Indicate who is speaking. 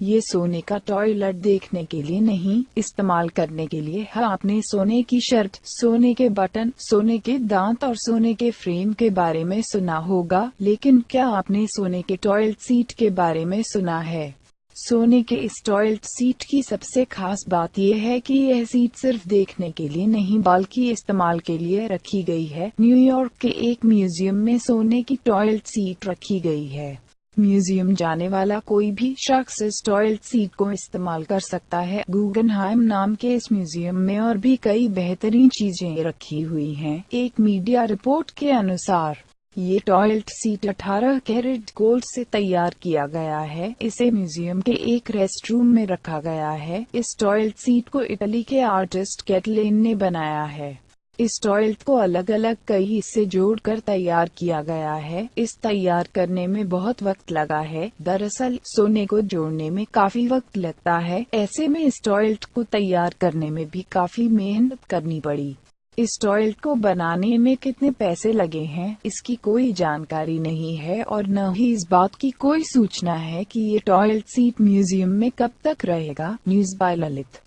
Speaker 1: ये सोने का टॉयलेट देखने के लिए नहीं, इस्तेमाल करने के लिए है। आपने सोने की शर्ट, सोने के बटन, सोने के दांत और सोने के फ्रेम के बारे में सुना होगा, लेकिन क्या आपने सोने के टॉयलेट सीट के बारे में सुना है? सोने के इस टॉयलेट सीट की सबसे खास बात यह है कि यह सीट सिर्फ़ देखने के लिए नहीं, बल्कि इस्तेमाल के लिए रखी गई है। न्यूयॉर्क के एक म्यूज़ियम में सोने की टॉयलेट सीट रखी गई है। म्यूज़ियम जाने वाला कोई भी शख्स इस टॉयलेट सीट को इस्तेमाल कर सकता है। गूगनहाइम नाम के इस म्यूज़ियम में और भी कई बेहतरीन चीज़ें रखी हुई हैं। एक मीडिया रिपोर्ट के अनुसार, ये टॉयलेट सीट 18 कैरेट गोल्ड से तैयार किया गया है। इसे म्यूज़ियम के एक रेस्ट रूम में रखा गया है। इस टॉयलेट सीट को इटली के आर्टिस्ट कैटलेन ने बनाया है। इस टॉयलेट को अलग अलग कई हिस्से जोड़कर तैयार किया गया है। इस तैयार करने में बहुत वक्त लगा है। दरअसल, सोने को जोड़ने में काफ़ी वक्त लगता है। ऐसे में इस टॉयलेट को तैयार करने में भी काफ़ी मेहनत करनी पड़ी। इस टॉयलेट को बनाने में कितने पैसे लगे हैं, इसकी कोई जानकारी नहीं है और न ही इस बात की कोई सूचना है कि ये टॉयलेट सीट म्यूज़ियम में कब तक रहेगा। News by Lalit.